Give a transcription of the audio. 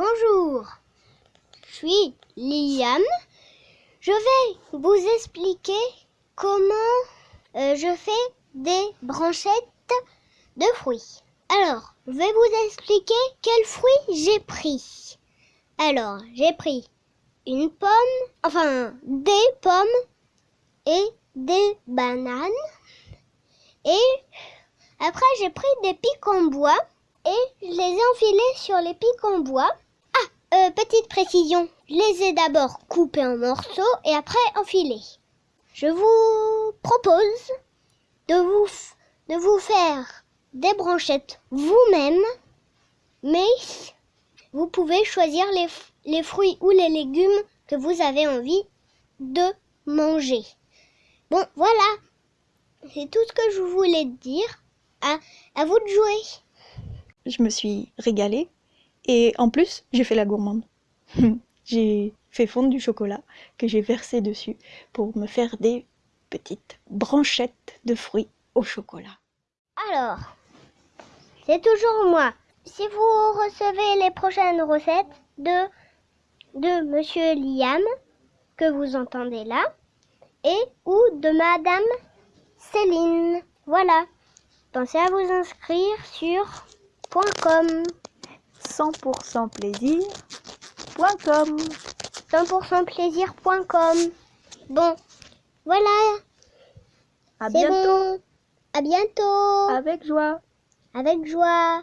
Bonjour, je suis Liam. Je vais vous expliquer comment euh, je fais des branchettes de fruits. Alors, je vais vous expliquer quels fruits j'ai pris. Alors, j'ai pris une pomme, enfin des pommes et des bananes. Et après, j'ai pris des pics en bois et je les ai enfilés sur les pics en bois. Euh, petite précision, les ai d'abord coupés en morceaux et après enfilés. Je vous propose de vous, faire des branchettes vous-même, mais vous pouvez choisir les, les fruits ou les légumes que vous avez envie de manger. Bon, voilà, c'est tout ce que je voulais dire. À, à vous de jouer. Je me suis régalée et en plus, j'ai fait la gourmande. j'ai fait fondre du chocolat que j'ai versé dessus pour me faire des petites branchettes de fruits au chocolat. Alors, c'est toujours moi. Si vous recevez les prochaines recettes de, de Monsieur Liam, que vous entendez là, et ou de Madame Céline. Voilà. Pensez à vous inscrire sur .com. 100% plaisir.com 100% plaisir.com. Bon, voilà. À bientôt bon. À bientôt. avec joie. Avec joie.